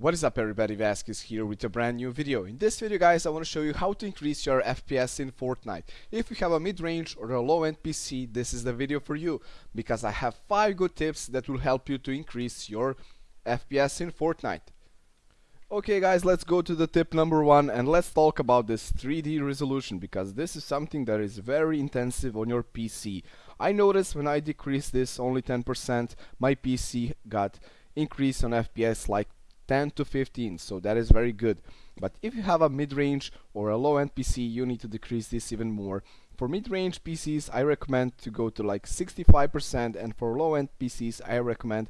What is up everybody, Vasquez here with a brand new video. In this video guys, I want to show you how to increase your FPS in Fortnite. If you have a mid-range or a low-end PC, this is the video for you. Because I have 5 good tips that will help you to increase your FPS in Fortnite. Okay guys, let's go to the tip number 1 and let's talk about this 3D resolution because this is something that is very intensive on your PC. I noticed when I decreased this only 10%, my PC got increase on FPS like 10 to 15 so that is very good. But if you have a mid-range or a low-end PC you need to decrease this even more. For mid-range PCs I recommend to go to like 65% and for low-end PCs I recommend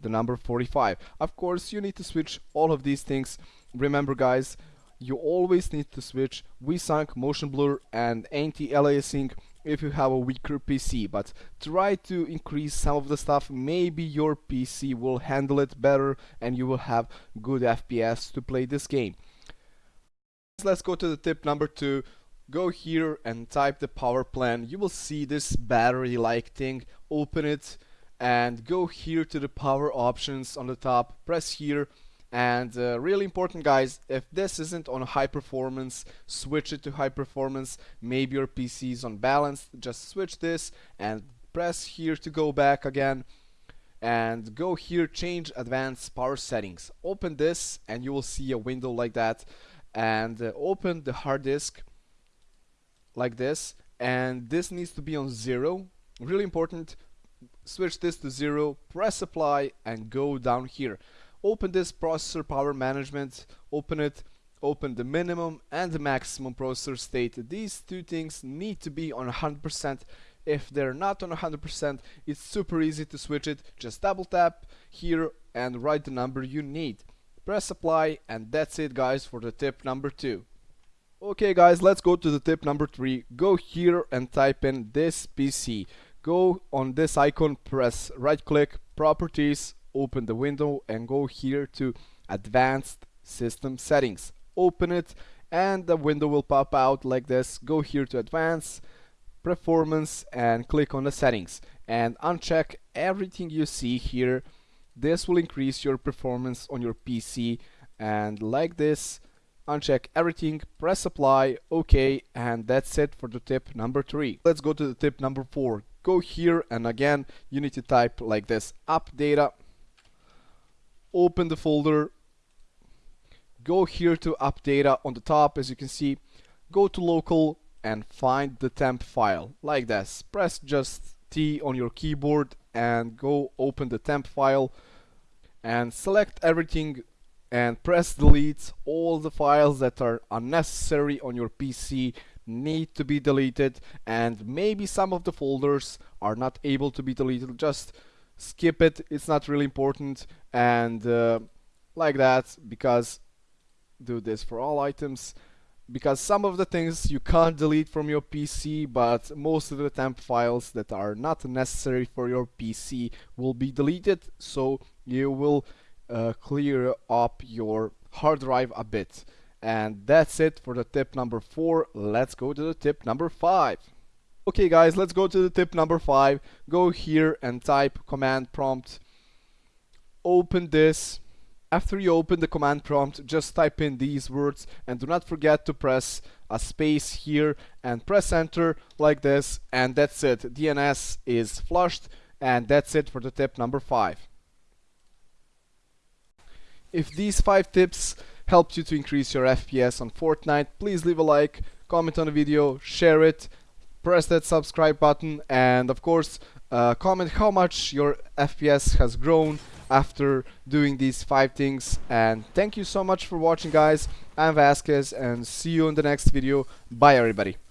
the number 45 of course you need to switch all of these things. Remember guys you always need to switch VSync, motion blur and anti-aliasing if you have a weaker PC but try to increase some of the stuff. Maybe your PC will handle it better and you will have good FPS to play this game. Let's go to the tip number two. Go here and type the power plan. You will see this battery like thing. Open it and go here to the power options on the top. Press here and uh, really important guys if this isn't on high performance switch it to high performance. Maybe your PC is on balance just switch this and press here to go back again. And go here change advanced power settings. Open this and you will see a window like that. And uh, open the hard disk like this. And this needs to be on zero. Really important. Switch this to zero. Press apply and go down here open this processor power management open it open the minimum and the maximum processor state. These two things need to be on 100% if they're not on 100% it's super easy to switch it. Just double tap here and write the number you need. Press apply and that's it guys for the tip number two. Okay guys let's go to the tip number three. Go here and type in this PC go on this icon press right click properties open the window and go here to advanced system settings. Open it and the window will pop out like this. Go here to advanced performance and click on the settings. And uncheck everything you see here. This will increase your performance on your PC and like this uncheck everything press apply ok and that's it for the tip number three. Let's go to the tip number four. Go here and again you need to type like this app data open the folder. Go here to app data on the top as you can see. Go to local and find the temp file. Like this. Press just T on your keyboard and go open the temp file and select everything and press delete. All the files that are unnecessary on your PC need to be deleted and maybe some of the folders are not able to be deleted. Just skip it it's not really important and uh, like that because do this for all items because some of the things you can't delete from your PC but most of the temp files that are not necessary for your PC will be deleted so you will uh, clear up your hard drive a bit. And that's it for the tip number four. Let's go to the tip number five Okay guys, let's go to the tip number 5. Go here and type command prompt. Open this. After you open the command prompt, just type in these words and do not forget to press a space here and press enter like this and that's it. DNS is flushed and that's it for the tip number 5. If these 5 tips helped you to increase your FPS on Fortnite, please leave a like, comment on the video, share it press that subscribe button and of course uh, comment how much your FPS has grown after doing these five things. And thank you so much for watching guys. I'm Vasquez and see you in the next video. Bye everybody